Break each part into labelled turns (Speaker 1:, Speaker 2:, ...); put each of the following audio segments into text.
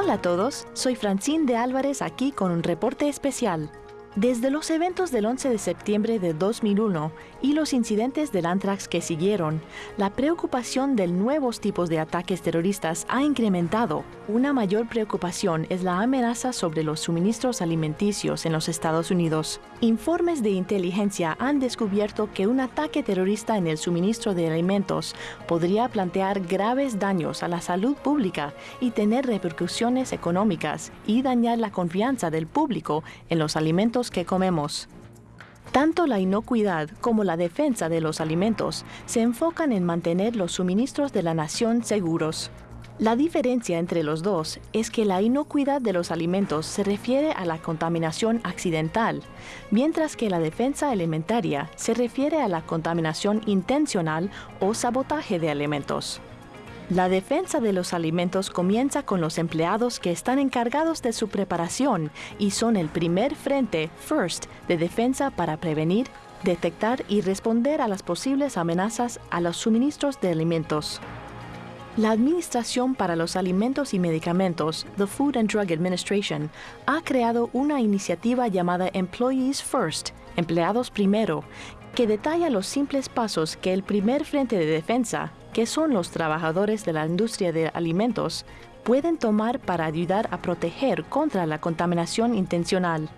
Speaker 1: Hola a todos, soy Francine de Álvarez aquí con un reporte especial. Desde los eventos del 11 de septiembre de 2001 y los incidentes del Antrax que siguieron, la preocupación de nuevos tipos de ataques terroristas ha incrementado. Una mayor preocupación es la amenaza sobre los suministros alimenticios en los Estados Unidos. Informes de inteligencia han descubierto que un ataque terrorista en el suministro de alimentos podría plantear graves daños a la salud pública y tener repercusiones económicas y dañar la confianza del público en los que comemos. Tanto la inocuidad como la defensa de los alimentos se enfocan en mantener los suministros de la nación seguros. La diferencia entre los dos es que la inocuidad de los alimentos se refiere a la contaminación accidental, mientras que la defensa alimentaria se refiere a la contaminación intencional o sabotaje de alimentos. La defensa de los alimentos comienza con los empleados que están encargados de su preparación y son el primer frente, FIRST, de defensa para prevenir, detectar y responder a las posibles amenazas a los suministros de alimentos. La Administración para los Alimentos y Medicamentos, the Food and Drug Administration, ha creado una iniciativa llamada Employees First, Empleados Primero, que detalla los simples pasos que el primer frente de defensa, que son los trabajadores de la industria de alimentos, pueden tomar para ayudar a proteger contra la contaminación intencional.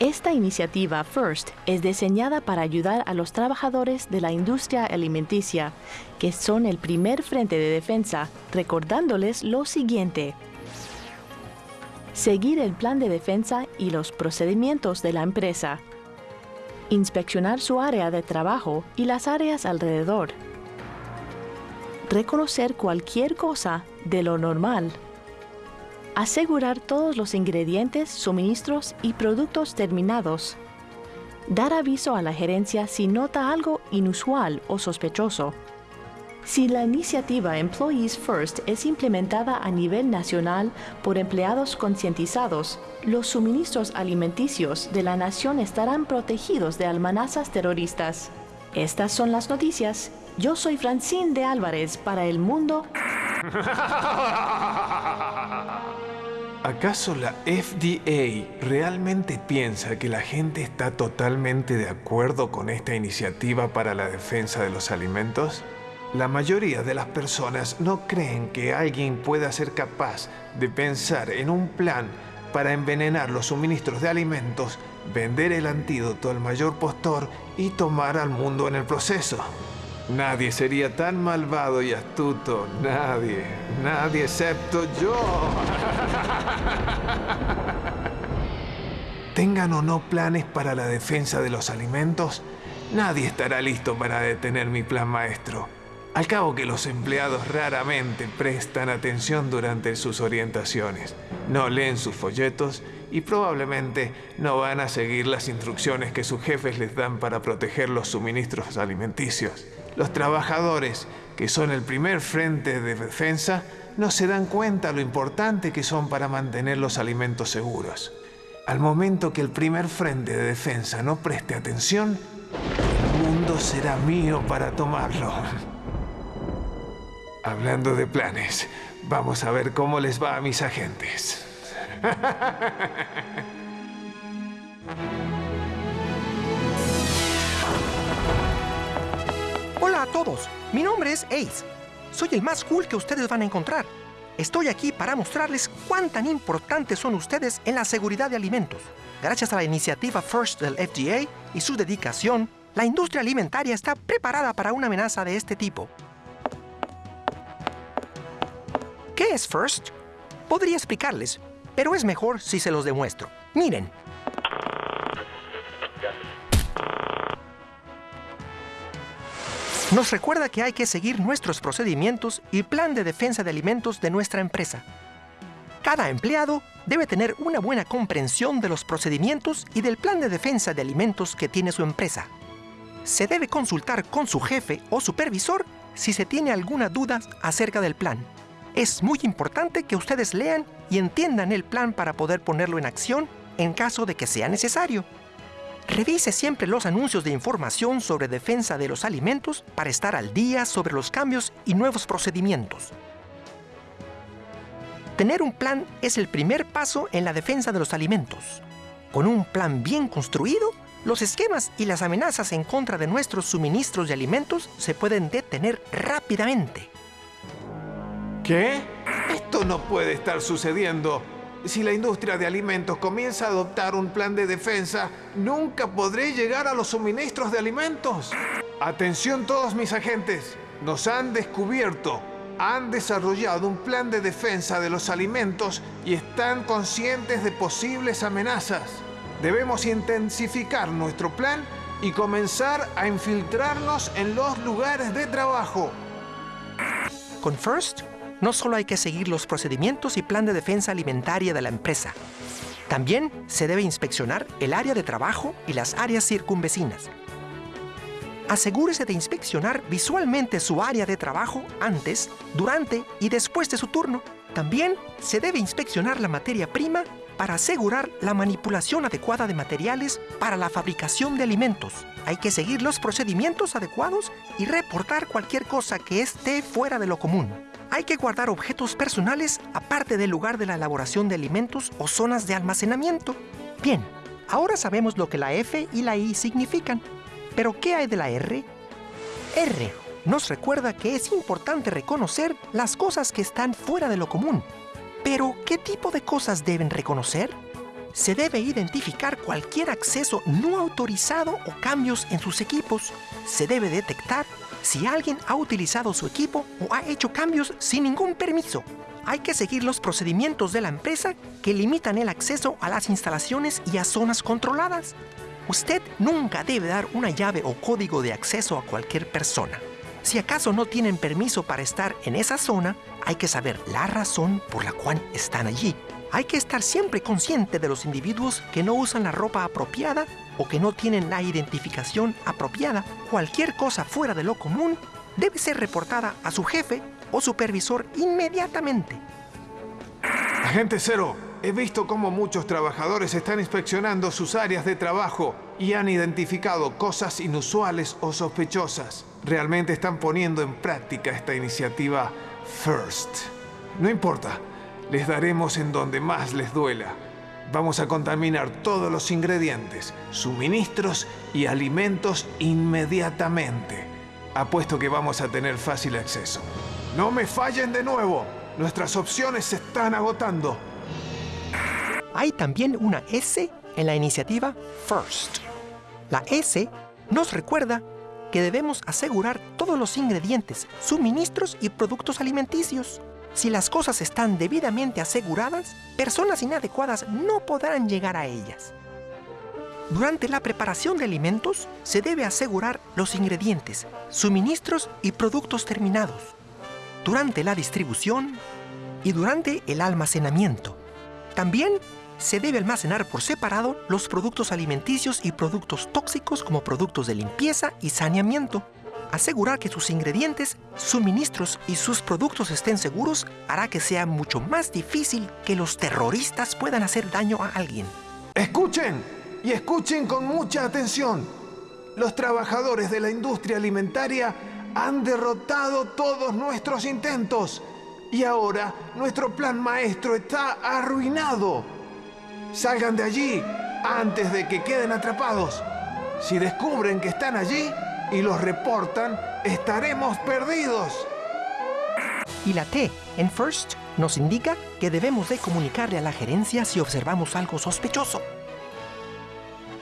Speaker 1: Esta iniciativa FIRST es diseñada para ayudar a los trabajadores de la industria alimenticia, que son el primer frente de defensa, recordándoles lo siguiente. Seguir el plan de defensa y los procedimientos de la empresa inspeccionar su área de trabajo y las áreas alrededor, reconocer cualquier cosa de lo normal, asegurar todos los ingredientes, suministros y productos terminados, dar aviso a la gerencia si nota algo inusual o sospechoso, si la iniciativa Employees First es implementada a nivel nacional por empleados concientizados, los suministros alimenticios de la nación estarán protegidos de amenazas terroristas. Estas son las noticias. Yo soy Francine de Álvarez para El Mundo.
Speaker 2: ¿Acaso la FDA realmente piensa que la gente está totalmente de acuerdo con esta iniciativa para la defensa de los alimentos? La mayoría de las personas no creen que alguien pueda ser capaz de pensar en un plan para envenenar los suministros de alimentos, vender el antídoto al mayor postor y tomar al mundo en el proceso. Nadie sería tan malvado y astuto, nadie, nadie excepto yo. Tengan o no planes para la defensa de los alimentos, nadie estará listo para detener mi plan maestro. Al cabo que los empleados raramente prestan atención durante sus orientaciones, no leen sus folletos y probablemente no van a seguir las instrucciones que sus jefes les dan para proteger los suministros alimenticios. Los trabajadores, que son el primer frente de defensa, no se dan cuenta lo importante que son para mantener los alimentos seguros. Al momento que el primer frente de defensa no preste atención, el mundo será mío para tomarlo. Hablando de planes, vamos a ver cómo les va a mis agentes.
Speaker 3: A todos, mi nombre es Ace. Soy el más cool que ustedes van a encontrar. Estoy aquí para mostrarles cuán tan importantes son ustedes en la seguridad de alimentos. Gracias a la iniciativa FIRST del FDA y su dedicación, la industria alimentaria está preparada para una amenaza de este tipo. ¿Qué es FIRST? Podría explicarles, pero es mejor si se los demuestro. Miren. Nos recuerda que hay que seguir nuestros procedimientos y plan de defensa de alimentos de nuestra empresa. Cada empleado debe tener una buena comprensión de los procedimientos y del plan de defensa de alimentos que tiene su empresa. Se debe consultar con su jefe o supervisor si se tiene alguna duda acerca del plan. Es muy importante que ustedes lean y entiendan el plan para poder ponerlo en acción en caso de que sea necesario. Revise siempre los anuncios de información sobre defensa de los alimentos para estar al día sobre los cambios y nuevos procedimientos. Tener un plan es el primer paso en la defensa de los alimentos. Con un plan bien construido, los esquemas y las amenazas en contra de nuestros suministros de alimentos se pueden detener rápidamente.
Speaker 2: ¿Qué? Esto no puede estar sucediendo. Si la industria de alimentos comienza a adoptar un plan de defensa, nunca podré llegar a los suministros de alimentos. Atención todos mis agentes. Nos han descubierto. Han desarrollado un plan de defensa de los alimentos y están conscientes de posibles amenazas. Debemos intensificar nuestro plan y comenzar a infiltrarnos en los lugares de trabajo.
Speaker 3: Con FIRST no solo hay que seguir los procedimientos y plan de defensa alimentaria de la empresa, también se debe inspeccionar el área de trabajo y las áreas circunvecinas. Asegúrese de inspeccionar visualmente su área de trabajo antes, durante y después de su turno. También se debe inspeccionar la materia prima para asegurar la manipulación adecuada de materiales para la fabricación de alimentos. Hay que seguir los procedimientos adecuados y reportar cualquier cosa que esté fuera de lo común hay que guardar objetos personales aparte del lugar de la elaboración de alimentos o zonas de almacenamiento. Bien, ahora sabemos lo que la F y la I significan. Pero ¿qué hay de la R? R nos recuerda que es importante reconocer las cosas que están fuera de lo común. Pero, ¿qué tipo de cosas deben reconocer? Se debe identificar cualquier acceso no autorizado o cambios en sus equipos. Se debe detectar si alguien ha utilizado su equipo o ha hecho cambios sin ningún permiso. Hay que seguir los procedimientos de la empresa que limitan el acceso a las instalaciones y a zonas controladas. Usted nunca debe dar una llave o código de acceso a cualquier persona. Si acaso no tienen permiso para estar en esa zona, hay que saber la razón por la cual están allí. Hay que estar siempre consciente de los individuos que no usan la ropa apropiada o que no tienen la identificación apropiada, cualquier cosa fuera de lo común debe ser reportada a su jefe o supervisor inmediatamente.
Speaker 2: Agente Cero, he visto cómo muchos trabajadores están inspeccionando sus áreas de trabajo y han identificado cosas inusuales o sospechosas. Realmente están poniendo en práctica esta iniciativa FIRST. No importa, les daremos en donde más les duela Vamos a contaminar todos los ingredientes, suministros y alimentos inmediatamente. Apuesto que vamos a tener fácil acceso. No me fallen de nuevo. Nuestras opciones se están agotando.
Speaker 3: Hay también una S en la iniciativa FIRST. La S nos recuerda que debemos asegurar todos los ingredientes, suministros y productos alimenticios. Si las cosas están debidamente aseguradas, personas inadecuadas no podrán llegar a ellas. Durante la preparación de alimentos, se debe asegurar los ingredientes, suministros y productos terminados. Durante la distribución y durante el almacenamiento. También se debe almacenar por separado los productos alimenticios y productos tóxicos como productos de limpieza y saneamiento. Asegurar que sus ingredientes, suministros y sus productos estén seguros hará que sea mucho más difícil que los terroristas puedan hacer daño a alguien.
Speaker 2: Escuchen y escuchen con mucha atención. Los trabajadores de la industria alimentaria han derrotado todos nuestros intentos y ahora nuestro plan maestro está arruinado. Salgan de allí antes de que queden atrapados. Si descubren que están allí, y los reportan, estaremos perdidos.
Speaker 3: Y la T en First nos indica que debemos de comunicarle a la gerencia si observamos algo sospechoso.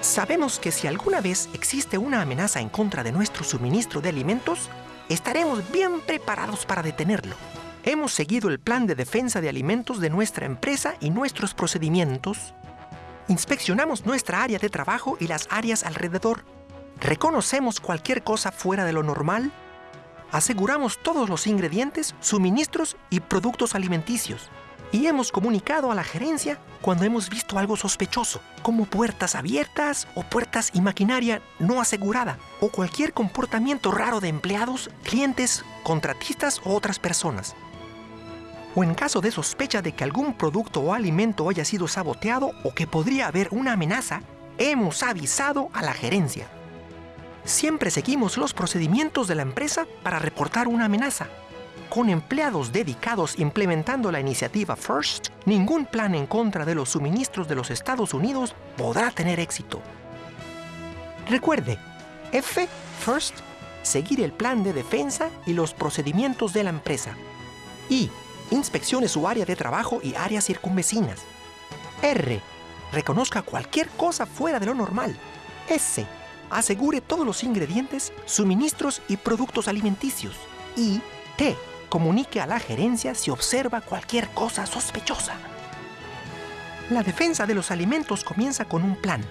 Speaker 3: Sabemos que si alguna vez existe una amenaza en contra de nuestro suministro de alimentos, estaremos bien preparados para detenerlo. Hemos seguido el plan de defensa de alimentos de nuestra empresa y nuestros procedimientos. Inspeccionamos nuestra área de trabajo y las áreas alrededor reconocemos cualquier cosa fuera de lo normal, aseguramos todos los ingredientes, suministros y productos alimenticios. Y hemos comunicado a la gerencia cuando hemos visto algo sospechoso, como puertas abiertas o puertas y maquinaria no asegurada, o cualquier comportamiento raro de empleados, clientes, contratistas o otras personas. O en caso de sospecha de que algún producto o alimento haya sido saboteado o que podría haber una amenaza, hemos avisado a la gerencia siempre seguimos los procedimientos de la empresa para reportar una amenaza. Con empleados dedicados implementando la iniciativa FIRST, ningún plan en contra de los suministros de los Estados Unidos podrá tener éxito. Recuerde, F, FIRST, seguir el plan de defensa y los procedimientos de la empresa. I, inspeccione su área de trabajo y áreas circunvecinas. R, reconozca cualquier cosa fuera de lo normal. S, asegure todos los ingredientes, suministros y productos alimenticios. Y T, comunique a la gerencia si observa cualquier cosa sospechosa. La defensa de los alimentos comienza con un plan.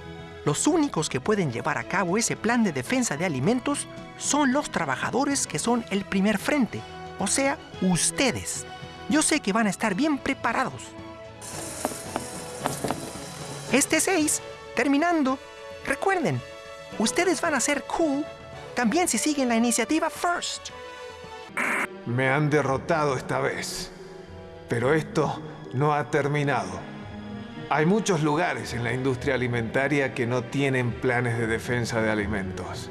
Speaker 3: Los únicos que pueden llevar a cabo ese plan de defensa de alimentos son los trabajadores que son el primer frente, o sea, ustedes. Yo sé que van a estar bien preparados. Este 6, terminando, recuerden, ustedes van a ser cool también si siguen la iniciativa FIRST.
Speaker 2: Me han derrotado esta vez, pero esto no ha terminado. Hay muchos lugares en la industria alimentaria que no tienen planes de defensa de alimentos.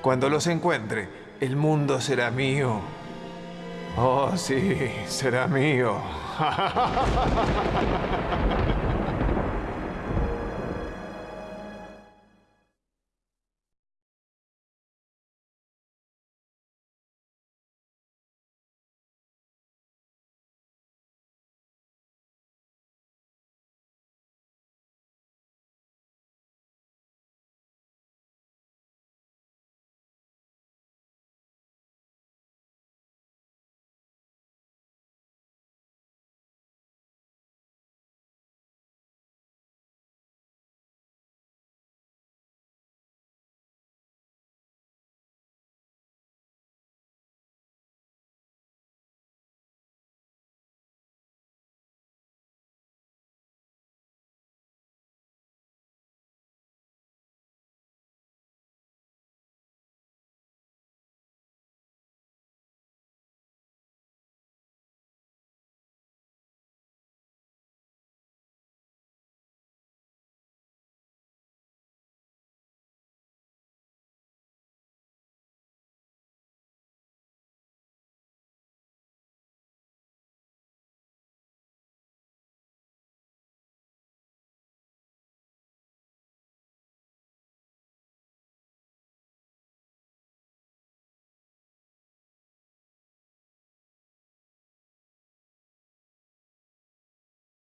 Speaker 2: Cuando los encuentre, el mundo será mío. Oh, sí, será mío.